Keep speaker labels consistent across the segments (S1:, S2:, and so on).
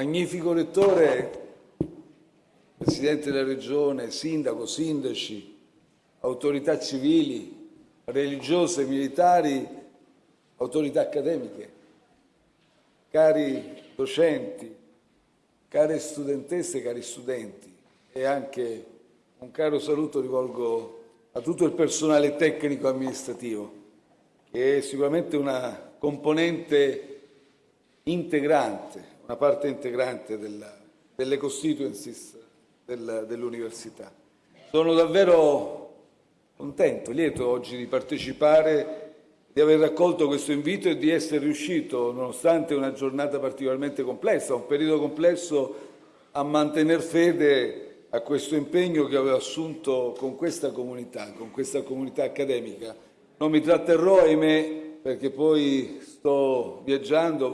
S1: magnifico rettore, Presidente della Regione, Sindaco, Sindaci, autorità civili, religiose, militari, autorità accademiche, cari docenti, care studentesse, cari studenti e anche un caro saluto rivolgo a tutto il personale tecnico amministrativo, che è sicuramente una componente integrante, una parte integrante della, delle constituencies del, dell'università. Sono davvero contento, lieto oggi di partecipare, di aver raccolto questo invito e di essere riuscito, nonostante una giornata particolarmente complessa, un periodo complesso, a mantenere fede a questo impegno che avevo assunto con questa comunità, con questa comunità accademica. Non mi tratterrò, ahimè, perché poi sto viaggiando,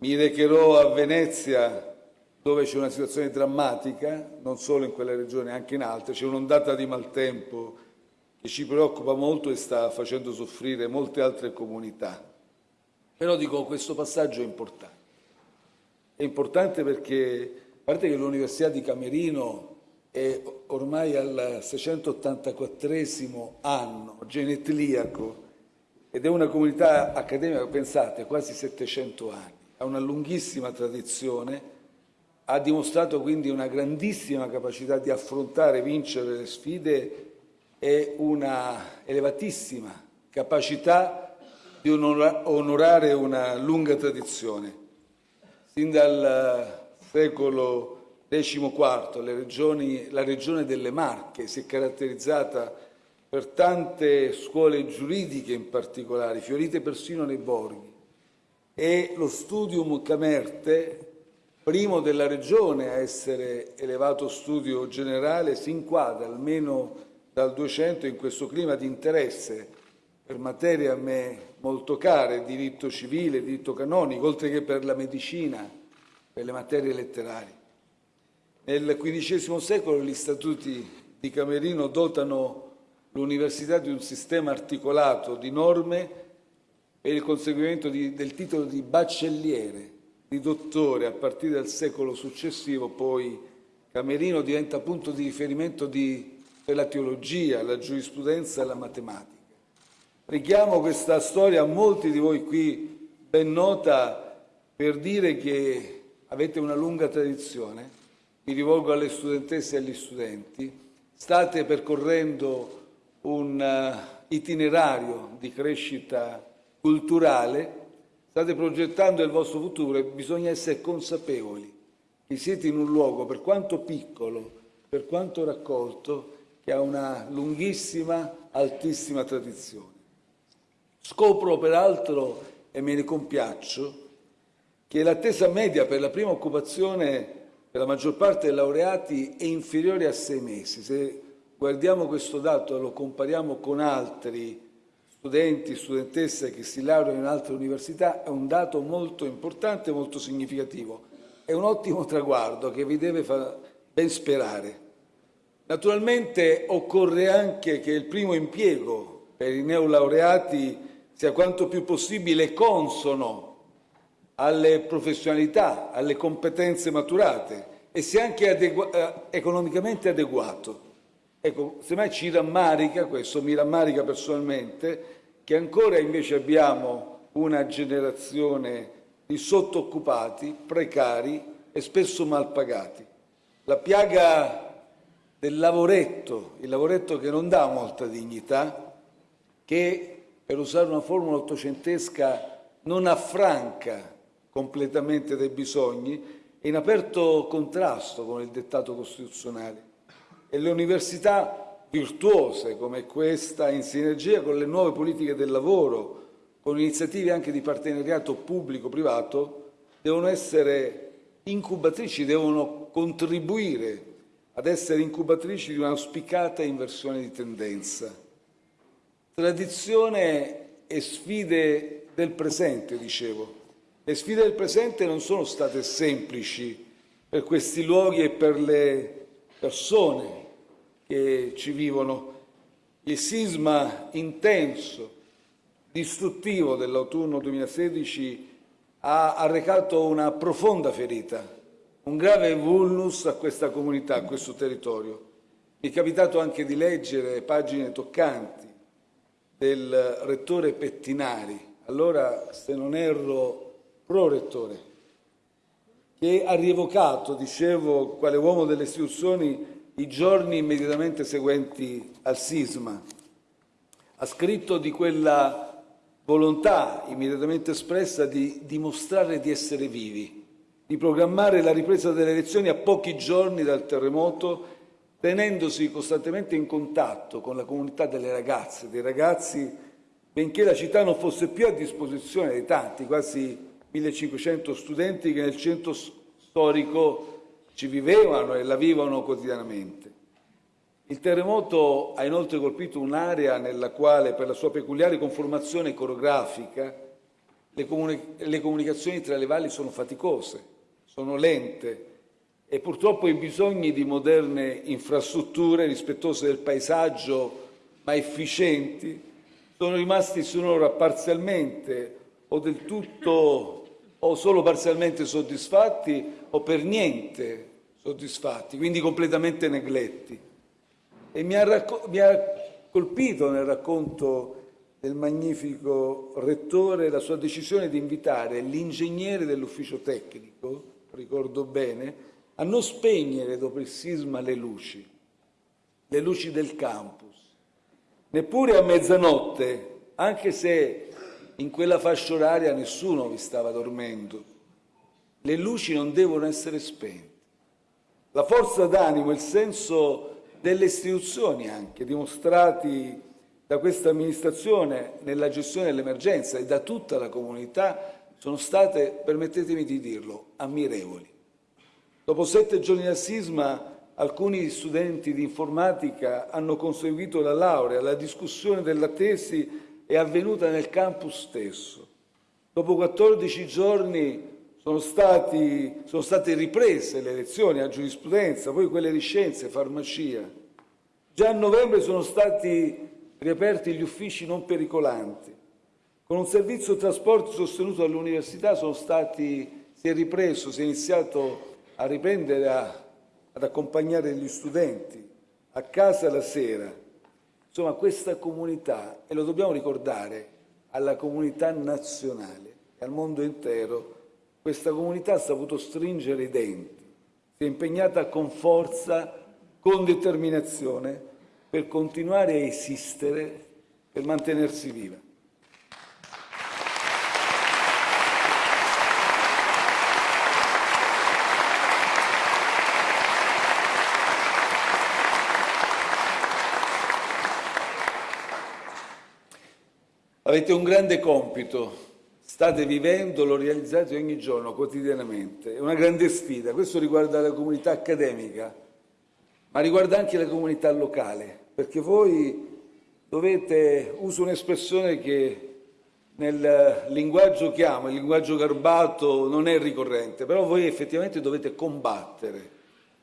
S1: mi recherò a Venezia dove c'è una situazione drammatica, non solo in quella regione, anche in altre, c'è un'ondata di maltempo che ci preoccupa molto e sta facendo soffrire molte altre comunità. Però dico, questo passaggio è importante. È importante perché a parte che l'Università di Camerino è ormai al 684 anno genetliaco ed è una comunità accademica, pensate, quasi 700 anni, ha una lunghissima tradizione, ha dimostrato quindi una grandissima capacità di affrontare e vincere le sfide e una elevatissima capacità di onorare una lunga tradizione. Sin dal secolo XIV regioni, la regione delle Marche si è caratterizzata per tante scuole giuridiche in particolare, fiorite persino nei borghi, e lo Studium Camerte, primo della regione a essere elevato studio generale, si inquadra almeno dal 200 in questo clima di interesse per materie a me molto care, diritto civile, diritto canonico, oltre che per la medicina, per le materie letterarie. Nel XV secolo gli statuti di Camerino dotano l'università di un sistema articolato di norme per il conseguimento di, del titolo di baccelliere, di dottore a partire dal secolo successivo, poi Camerino diventa punto di riferimento di, per la teologia, la giurisprudenza e la matematica. Richiamo questa storia a molti di voi qui ben nota per dire che avete una lunga tradizione, mi rivolgo alle studentesse e agli studenti, state percorrendo un uh, itinerario di crescita culturale, state progettando il vostro futuro e bisogna essere consapevoli che siete in un luogo, per quanto piccolo, per quanto raccolto, che ha una lunghissima, altissima tradizione. Scopro peraltro, e me ne compiaccio, che l'attesa media per la prima occupazione per la maggior parte dei laureati è inferiore a sei mesi. Se guardiamo questo dato e lo compariamo con altri studenti, studentesse che si laureano in altre università, è un dato molto importante e molto significativo. È un ottimo traguardo che vi deve far ben sperare. Naturalmente occorre anche che il primo impiego per i neolaureati sia quanto più possibile consono alle professionalità, alle competenze maturate e sia anche adegu eh, economicamente adeguato. Ecco, semmai ci rammarica, questo mi rammarica personalmente, che ancora invece abbiamo una generazione di sottooccupati, precari e spesso mal pagati. La piaga del lavoretto, il lavoretto che non dà molta dignità, che, per usare una formula ottocentesca, non affranca completamente dai bisogni, è in aperto contrasto con il dettato costituzionale. E le università virtuose come questa, in sinergia con le nuove politiche del lavoro, con iniziative anche di partenariato pubblico-privato, devono essere incubatrici, devono contribuire ad essere incubatrici di un'auspicata inversione di tendenza. Tradizione e sfide del presente, dicevo. Le sfide del presente non sono state semplici per questi luoghi e per le persone che ci vivono. Il sisma intenso, distruttivo dell'autunno 2016 ha arrecato una profonda ferita, un grave vulnus a questa comunità, a questo territorio. Mi è capitato anche di leggere pagine toccanti del rettore Pettinari, allora se non erro pro-rettore, che ha rievocato, dicevo, quale uomo delle istituzioni, i giorni immediatamente seguenti al sisma. Ha scritto di quella volontà immediatamente espressa di dimostrare di essere vivi, di programmare la ripresa delle elezioni a pochi giorni dal terremoto tenendosi costantemente in contatto con la comunità delle ragazze, dei ragazzi, benché la città non fosse più a disposizione dei tanti, quasi 1500 studenti che nel centro storico ci vivevano e la vivono quotidianamente. Il terremoto ha inoltre colpito un'area nella quale, per la sua peculiare conformazione coreografica, le, comuni- le comunicazioni tra le valli sono faticose, sono lente, e purtroppo i bisogni di moderne infrastrutture rispettose del paesaggio ma efficienti sono rimasti finora parzialmente o del tutto o solo parzialmente soddisfatti o per niente soddisfatti, quindi completamente negletti. E mi ha, mi ha colpito nel racconto del magnifico rettore la sua decisione di invitare l'ingegnere dell'ufficio tecnico, ricordo bene, a non spegnere dopo il sisma le luci, le luci del campus, neppure a mezzanotte, anche se in quella fascia oraria nessuno vi stava dormendo. Le luci non devono essere spente. La forza d'animo, il senso delle istituzioni anche dimostrati da questa amministrazione nella gestione dell'emergenza e da tutta la comunità sono state, permettetemi di dirlo, ammirevoli. Dopo sette giorni al sisma, alcuni studenti di informatica hanno conseguito la laurea. La discussione della tesi è avvenuta nel campus stesso. Dopo 14 giorni sono, stati, sono state riprese le lezioni a giurisprudenza, poi quelle di scienze, farmacia. Già a novembre sono stati riaperti gli uffici non pericolanti. Con un servizio trasporti sostenuto dall'università si è ripreso, si è iniziato a riprendere a, ad accompagnare gli studenti a casa la sera. Insomma, questa comunità, e lo dobbiamo ricordare alla comunità nazionale e al mondo intero, questa comunità ha saputo stringere i denti, si è impegnata con forza, con determinazione per continuare a esistere, per mantenersi viva. Avete un grande compito, state vivendo, lo realizzate ogni giorno, quotidianamente. È una grande sfida. Questo riguarda la comunità accademica, ma riguarda anche la comunità locale, perché voi dovete, uso un'espressione che nel linguaggio che amo, il linguaggio garbato, non è ricorrente, però voi effettivamente dovete combattere,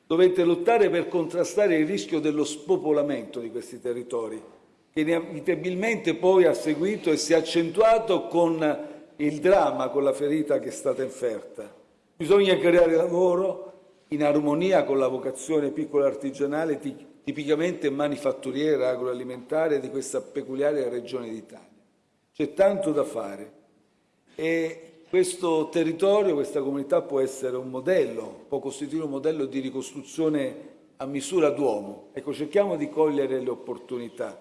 S1: dovete lottare per contrastare il rischio dello spopolamento di questi territori che inevitabilmente poi ha seguito e si è accentuato con il dramma, con la ferita che è stata inferta. Bisogna creare lavoro in armonia con la vocazione piccola artigianale tipicamente manifatturiera agroalimentare di questa peculiare regione d'Italia. C'è tanto da fare e questo territorio, questa comunità può essere un modello, può costituire un modello di ricostruzione a misura d'uomo. Ecco, cerchiamo di cogliere le opportunità.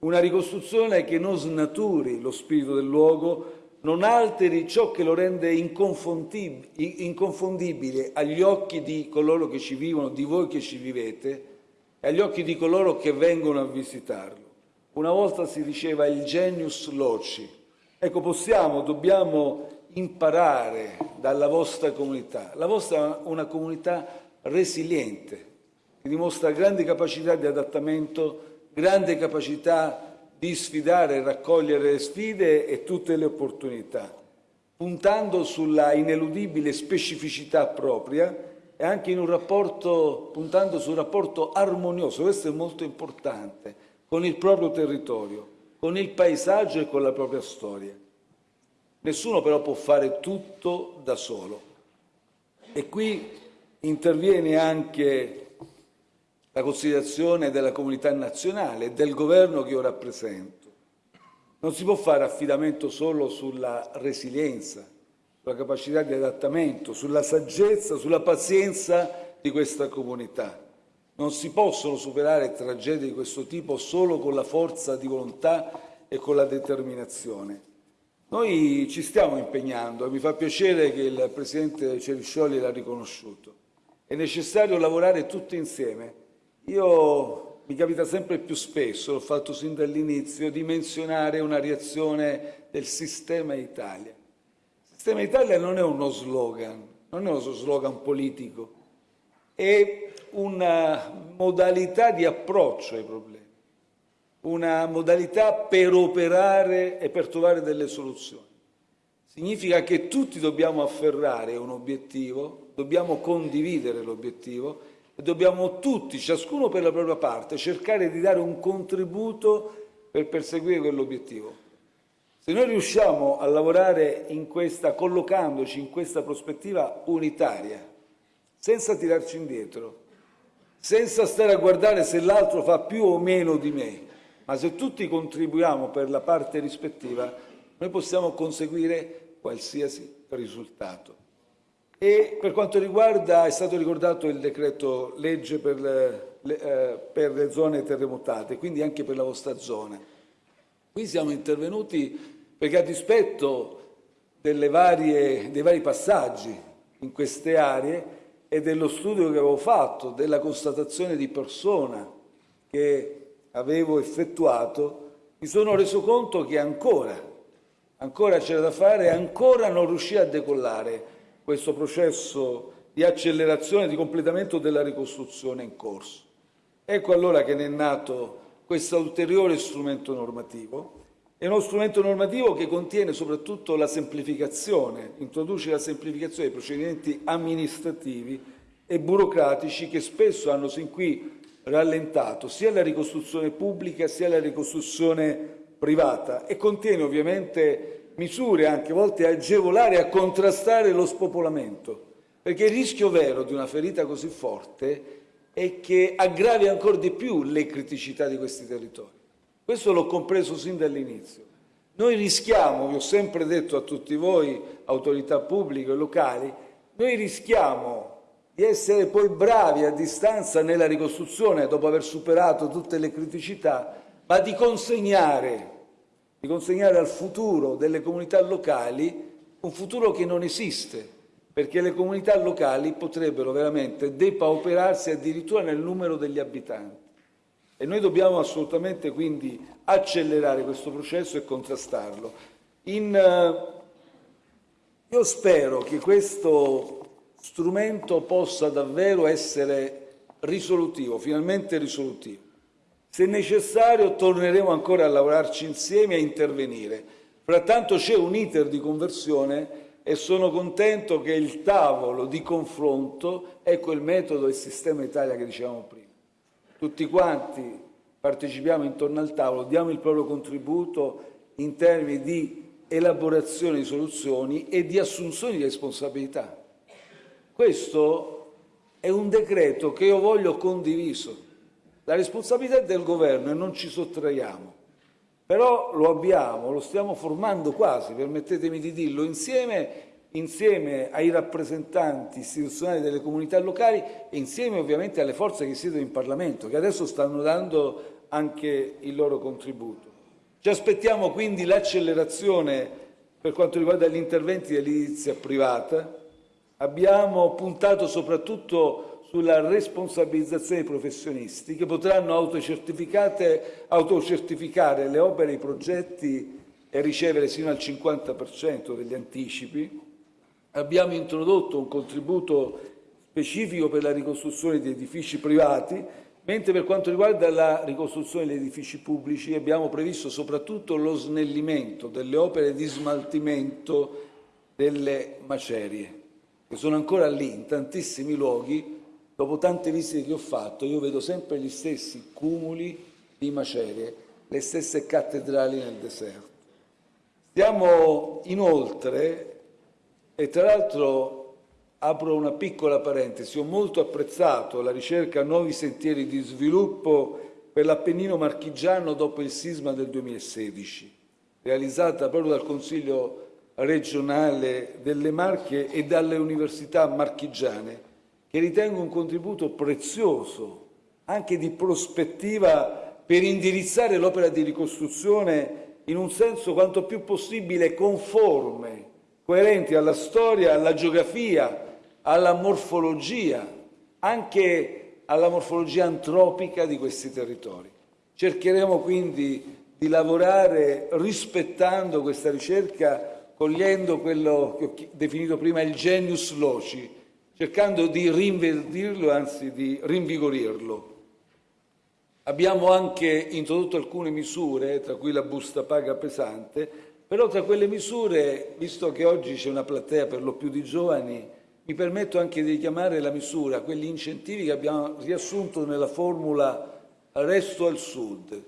S1: Una ricostruzione che non snaturi lo spirito del luogo, non alteri ciò che lo rende inconfondibile agli occhi di coloro che ci vivono, di voi che ci vivete, e agli occhi di coloro che vengono a visitarlo. Una volta si diceva il genius loci. Ecco, possiamo, dobbiamo imparare dalla vostra comunità. La vostra è una comunità resiliente, che dimostra grandi capacità di adattamento grande capacità di sfidare e raccogliere le sfide e tutte le opportunità, puntando sulla ineludibile specificità propria e anche in un rapporto, puntando su rapporto armonioso, questo è molto importante, con il proprio territorio, con il paesaggio e con la propria storia. Nessuno però può fare tutto da solo. E qui interviene anche la considerazione della comunità nazionale e del governo che io rappresento. Non si può fare affidamento solo sulla resilienza, sulla capacità di adattamento, sulla saggezza, sulla pazienza di questa comunità. Non si possono superare tragedie di questo tipo solo con la forza di volontà e con la determinazione. Noi ci stiamo impegnando e mi fa piacere che il Presidente Ceriscioli l'ha riconosciuto. È necessario lavorare tutti insieme. Io mi capita sempre più spesso, l'ho fatto sin dall'inizio, di menzionare una reazione del sistema Italia. Il sistema Italia non è uno slogan, non è uno slogan politico, è una modalità di approccio ai problemi, una modalità per operare e per trovare delle soluzioni. Significa che tutti dobbiamo afferrare un obiettivo, dobbiamo condividere l'obiettivo dobbiamo tutti, ciascuno per la propria parte, cercare di dare un contributo per perseguire quell'obiettivo. Se noi riusciamo a lavorare in questa, collocandoci in questa prospettiva unitaria, senza tirarci indietro, senza stare a guardare se l'altro fa più o meno di me, ma se tutti contribuiamo per la parte rispettiva, noi possiamo conseguire qualsiasi risultato. E per quanto riguarda, è stato ricordato il decreto legge per le, le, eh, per le zone terremotate, quindi anche per la vostra zona. Qui siamo intervenuti perché a dispetto varie, dei vari passaggi in queste aree, e dello studio che avevo fatto, della constatazione di persona che avevo effettuato, mi sono reso conto che ancora, ancora c'era da fare, ancora non riuscì a decollare questo processo di accelerazione, di completamento della ricostruzione in corso. Ecco allora che ne è nato questo ulteriore strumento normativo. È uno strumento normativo che contiene soprattutto la semplificazione, introduce la semplificazione dei procedimenti amministrativi e burocratici che spesso hanno sin qui rallentato sia la ricostruzione pubblica sia la ricostruzione privata e contiene ovviamente misure anche volte agevolare a contrastare lo spopolamento, perché il rischio vero di una ferita così forte è che aggravi ancora di più le criticità di questi territori. Questo l'ho compreso sin dall'inizio. Noi rischiamo, vi ho sempre detto a tutti voi, autorità pubbliche e locali, noi rischiamo di essere poi bravi a distanza nella ricostruzione dopo aver superato tutte le criticità, ma di consegnare, di consegnare al futuro delle comunità locali un futuro che non esiste, perché le comunità locali potrebbero veramente depauperarsi addirittura nel numero degli abitanti. E noi dobbiamo assolutamente quindi accelerare questo processo e contrastarlo. In, uh, io spero che questo strumento possa davvero essere risolutivo, finalmente risolutivo. Se necessario torneremo ancora a lavorarci insieme e a intervenire. Frattanto c'è un iter di conversione e sono contento che il tavolo di confronto è quel metodo e sistema Italia che dicevamo prima tutti quanti partecipiamo intorno al tavolo, diamo il proprio contributo in termini di elaborazione di soluzioni e di assunzione di responsabilità. Questo è un decreto che io voglio condiviso. La responsabilità è del governo e non ci sottraiamo. Però lo abbiamo, lo stiamo formando quasi, permettetemi di dirlo, insieme insieme ai rappresentanti istituzionali delle comunità locali e insieme ovviamente alle forze che siedono in Parlamento, che adesso stanno dando anche il loro contributo. Ci aspettiamo quindi l'accelerazione per quanto riguarda gli interventi dell'edilizia privata. Abbiamo puntato soprattutto sulla responsabilizzazione dei professionisti che potranno autocertificare le opere e i progetti e ricevere sino al 50% degli anticipi Abbiamo introdotto un contributo specifico per la ricostruzione di edifici privati, mentre per quanto riguarda la ricostruzione degli edifici pubblici abbiamo previsto soprattutto lo snellimento delle opere di smaltimento delle macerie, che sono ancora lì in tantissimi luoghi. Dopo tante visite che ho fatto, io vedo sempre gli stessi cumuli di macerie, le stesse cattedrali nel deserto. Stiamo inoltre, e tra l'altro apro una piccola parentesi, ho molto apprezzato la ricerca nuovi sentieri di sviluppo per l'Appennino marchigiano dopo il sisma del 2016, realizzata proprio dal Consiglio regionale delle Marche e dalle università marchigiane, che ritengo un contributo prezioso, anche di prospettiva, per indirizzare l'opera di ricostruzione in un senso quanto più possibile conforme, coerente alla storia, alla geografia, alla morfologia, anche alla morfologia antropica di questi territori. Cercheremo quindi di lavorare rispettando questa ricerca cogliendo quello che ho definito prima il genius loci, cercando di rinverdirlo, anzi di rinvigorirlo. Abbiamo anche introdotto alcune misure, tra cui la busta paga pesante, però tra quelle misure, visto che oggi c'è una platea per lo più di giovani, mi permetto anche di richiamare la misura, quegli incentivi che abbiamo riassunto nella formula Resto al Sud.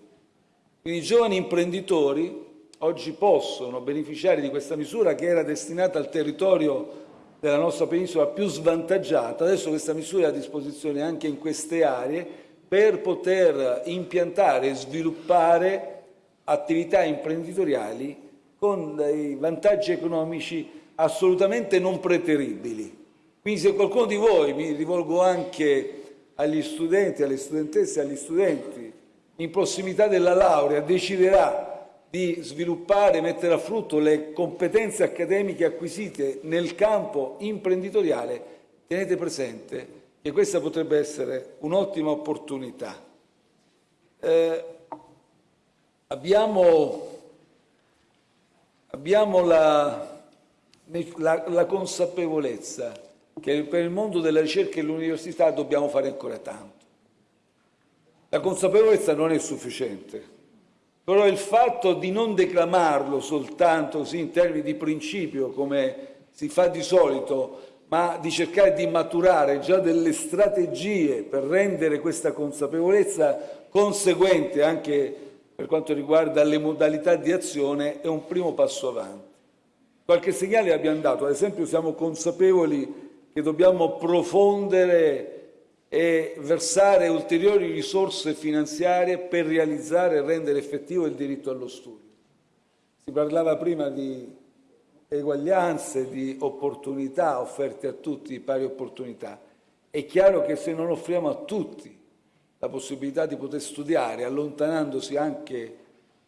S1: Quindi i giovani imprenditori oggi possono beneficiare di questa misura che era destinata al territorio della nostra penisola più svantaggiata. Adesso questa misura è a disposizione anche in queste aree per poter impiantare e sviluppare attività imprenditoriali con dei vantaggi economici assolutamente non preteribili. Quindi se qualcuno di voi, mi rivolgo anche agli studenti, alle studentesse, agli studenti, in prossimità della laurea deciderà di sviluppare, mettere a frutto le competenze accademiche acquisite nel campo imprenditoriale, tenete presente che questa potrebbe essere un'ottima opportunità. Eh, abbiamo, abbiamo la, la, la consapevolezza che per il mondo della ricerca e dell'università dobbiamo fare ancora tanto. La consapevolezza non è sufficiente. Però il fatto di non declamarlo soltanto così in termini di principio, come si fa di solito, ma di cercare di maturare già delle strategie per rendere questa consapevolezza conseguente anche per quanto riguarda le modalità di azione, è un primo passo avanti. Qualche segnale abbiamo dato, ad esempio siamo consapevoli che dobbiamo profondere e versare ulteriori risorse finanziarie per realizzare e rendere effettivo il diritto allo studio. Si parlava prima di eguaglianze, di opportunità offerte a tutti, pari opportunità. È chiaro che se non offriamo a tutti la possibilità di poter studiare, allontanandosi anche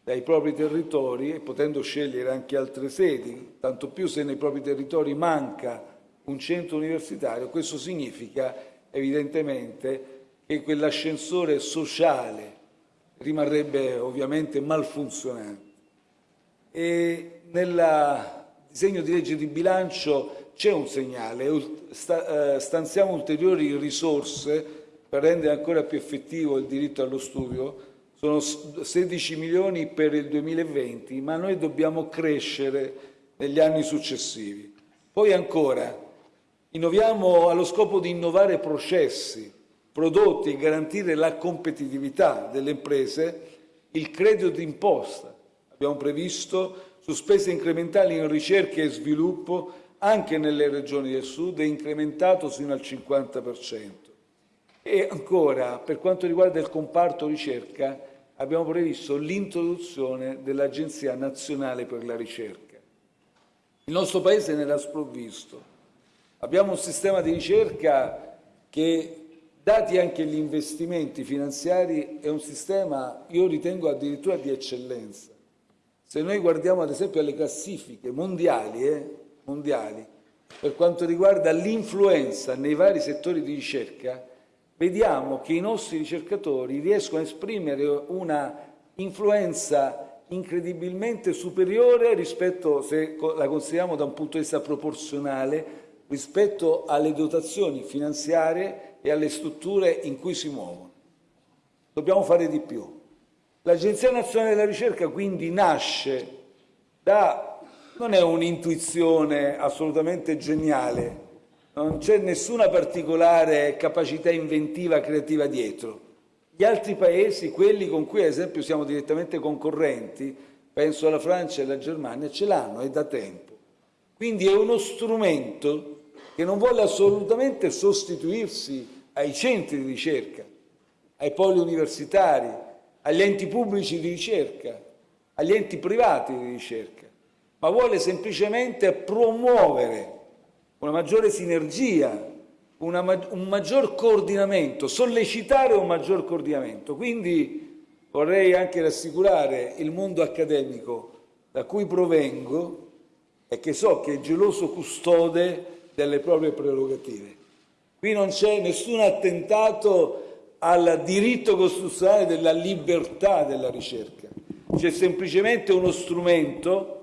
S1: dai propri territori e potendo scegliere anche altre sedi, tanto più se nei propri territori manca un centro universitario, questo significa evidentemente che quell'ascensore sociale rimarrebbe ovviamente malfunzionante. E nel disegno di legge di bilancio c'è un segnale, eh, stanziamo ulteriori risorse per rendere ancora più effettivo il diritto allo studio, sono 16 milioni per il 2020, ma noi dobbiamo crescere negli anni successivi. Poi ancora, Innoviamo allo scopo di innovare processi, prodotti e garantire la competitività delle imprese, il credito d'imposta. Abbiamo previsto spese incrementali in ricerca e sviluppo anche nelle regioni del sud è incrementato fino al 50%. E ancora, per quanto riguarda il comparto ricerca, abbiamo previsto l'introduzione dell'Agenzia nazionale per la ricerca. Il nostro Paese ne era sprovvisto Abbiamo un sistema di ricerca che, dati anche gli investimenti finanziari, è un sistema, io ritengo addirittura di eccellenza. Se noi guardiamo ad esempio alle classifiche mondiali, eh, mondiali per quanto riguarda l'influenza nei vari settori di ricerca, vediamo che i nostri ricercatori riescono a esprimere una influenza incredibilmente superiore rispetto, se la consideriamo da un punto di vista proporzionale, rispetto alle dotazioni finanziarie e alle strutture in cui si muovono. Dobbiamo fare di più. L'Agenzia Nazionale della Ricerca quindi nasce da, non è un'intuizione assolutamente geniale, non c'è nessuna particolare capacità inventiva, creativa dietro. Gli altri paesi, quelli con cui ad esempio siamo direttamente concorrenti, penso alla Francia e alla Germania, ce l'hanno e da tempo. Quindi è uno strumento che non vuole assolutamente sostituirsi ai centri di ricerca, ai poli universitari, agli enti pubblici di ricerca, agli enti privati di ricerca, ma vuole semplicemente promuovere una maggiore sinergia, una, un maggior coordinamento, sollecitare un maggior coordinamento. Quindi vorrei anche rassicurare il mondo accademico da cui provengo e che so che è geloso custode delle proprie prerogative. Qui non c'è nessun attentato al diritto costituzionale della libertà della ricerca, c'è semplicemente uno strumento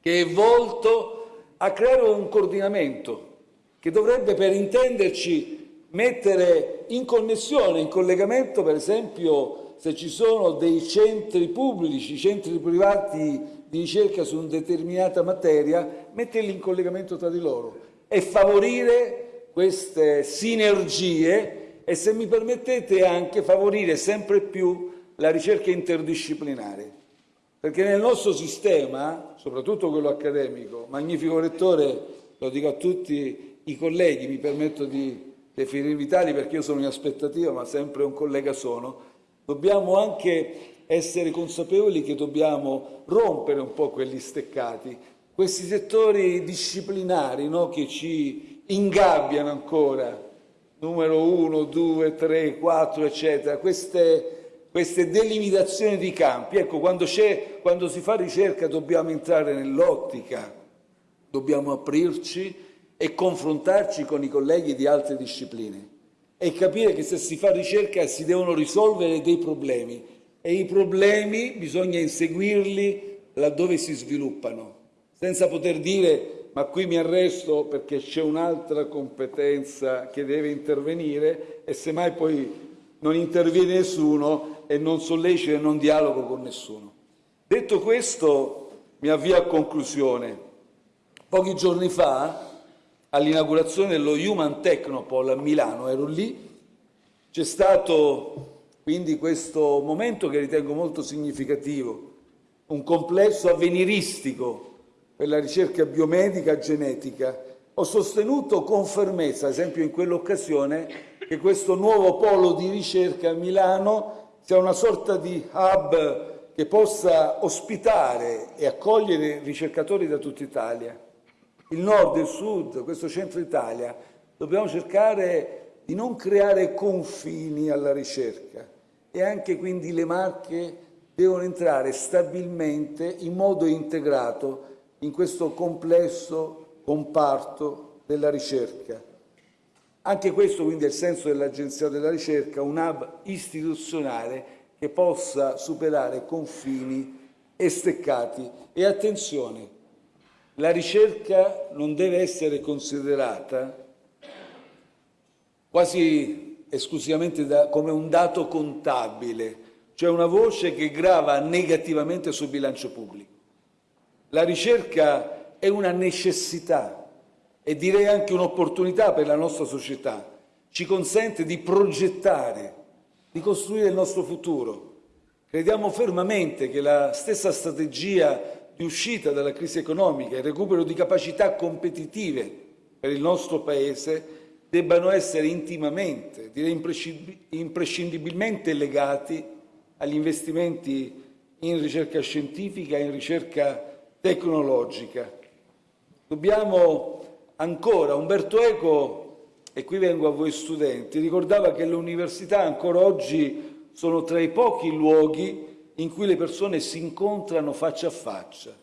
S1: che è volto a creare un coordinamento che dovrebbe, per intenderci, mettere in connessione, in collegamento, per esempio, se ci sono dei centri pubblici, centri privati di ricerca su una determinata materia, metterli in collegamento tra di loro e favorire queste sinergie e, se mi permettete, anche favorire sempre più la ricerca interdisciplinare. Perché nel nostro sistema, soprattutto quello accademico, magnifico lettore, lo dico a tutti i colleghi, mi permetto di definirvi tali perché io sono in aspettativa, ma sempre un collega sono, dobbiamo anche essere consapevoli che dobbiamo rompere un po' quegli steccati, questi settori disciplinari no, che ci ingabbiano ancora, numero uno, due, tre, quattro, eccetera, queste, queste delimitazioni di campi. Ecco, quando, quando si fa ricerca dobbiamo entrare nell'ottica, dobbiamo aprirci e confrontarci con i colleghi di altre discipline e capire che se si fa ricerca si devono risolvere dei problemi e i problemi bisogna inseguirli laddove si sviluppano senza poter dire ma qui mi arresto perché c'è un'altra competenza che deve intervenire e semmai poi non interviene nessuno e non sollecito e non dialogo con nessuno. Detto questo, mi avvio a conclusione. Pochi giorni fa, all'inaugurazione dello Human Technopole a Milano, ero lì, c'è stato quindi questo momento che ritengo molto significativo, un complesso avveniristico per la ricerca biomedica genetica, ho sostenuto con fermezza, ad esempio in quell'occasione, che questo nuovo polo di ricerca a Milano sia una sorta di hub che possa ospitare e accogliere ricercatori da tutta Italia. Il nord, il sud, questo centro Italia, dobbiamo cercare di non creare confini alla ricerca e anche quindi le marche devono entrare stabilmente in modo integrato in questo complesso comparto della ricerca. Anche questo quindi è il senso dell'Agenzia della ricerca, un hub istituzionale che possa superare confini e steccati. E attenzione, la ricerca non deve essere considerata quasi esclusivamente da, come un dato contabile, cioè una voce che grava negativamente sul bilancio pubblico. La ricerca è una necessità e direi anche un'opportunità per la nostra società. Ci consente di progettare, di costruire il nostro futuro. Crediamo fermamente che la stessa strategia di uscita dalla crisi economica e recupero di capacità competitive per il nostro Paese debbano essere intimamente, direi imprescindibilmente legati agli investimenti in ricerca scientifica e in ricerca tecnologica. Dobbiamo ancora, Umberto Eco, e qui vengo a voi studenti, ricordava che le università ancora oggi sono tra i pochi luoghi in cui le persone si incontrano faccia a faccia,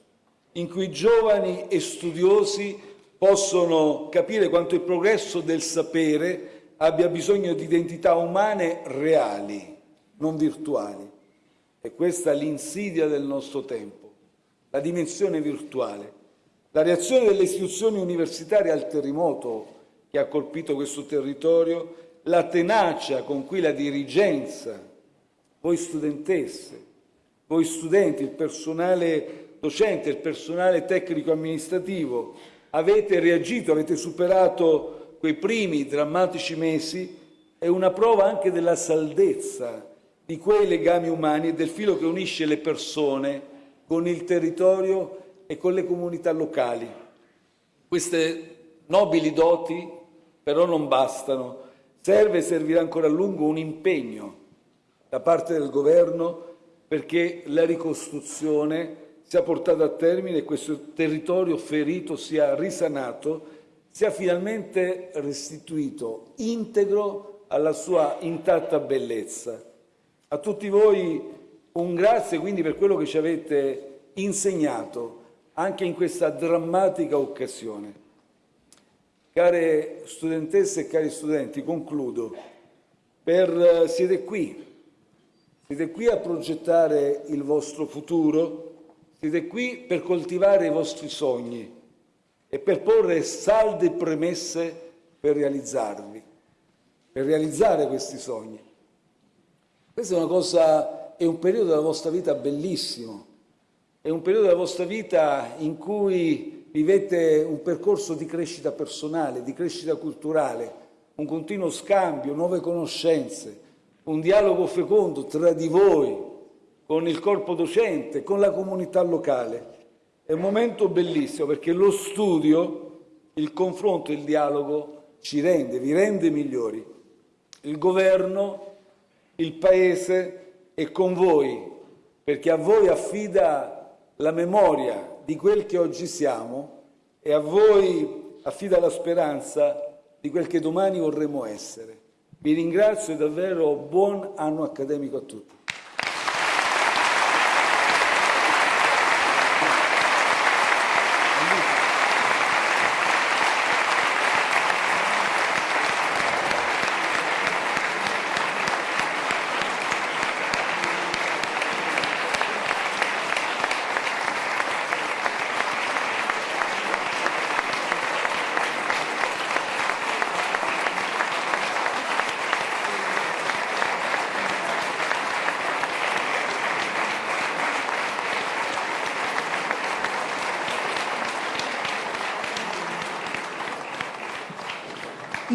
S1: in cui giovani e studiosi possono capire quanto il progresso del sapere abbia bisogno di identità umane reali, non virtuali. E questa è l'insidia del nostro tempo la dimensione virtuale. La reazione delle istituzioni universitarie al terremoto che ha colpito questo territorio, la tenacia con cui la dirigenza, voi studentesse, voi studenti, il personale docente, il personale tecnico-amministrativo, avete reagito, avete superato quei primi drammatici mesi, è una prova anche della saldezza di quei legami umani e del filo che unisce le persone con il territorio e con le comunità locali. Queste nobili doti però non bastano. Serve e servirà ancora a lungo un impegno da parte del Governo perché la ricostruzione sia portata a termine e questo territorio ferito sia risanato, sia finalmente restituito integro alla sua intatta bellezza. A tutti voi un grazie quindi per quello che ci avete insegnato anche in questa drammatica occasione. Care studentesse e cari studenti, concludo. Per, siete qui, siete qui a progettare il vostro futuro, siete qui per coltivare i vostri sogni e per porre salde premesse per realizzarvi, per realizzare questi sogni. Questa è una cosa, è un periodo della vostra vita bellissimo, è un periodo della vostra vita in cui vivete un percorso di crescita personale, di crescita culturale, un continuo scambio, nuove conoscenze, un dialogo fecondo tra di voi, con il corpo docente, con la comunità locale. È un momento bellissimo perché lo studio, il confronto, il dialogo ci rende, vi rende migliori. Il governo, il Paese è con voi perché a voi affida la memoria di quel che oggi siamo e a voi affida la speranza di quel che domani vorremmo essere. Vi ringrazio davvero buon anno accademico a tutti.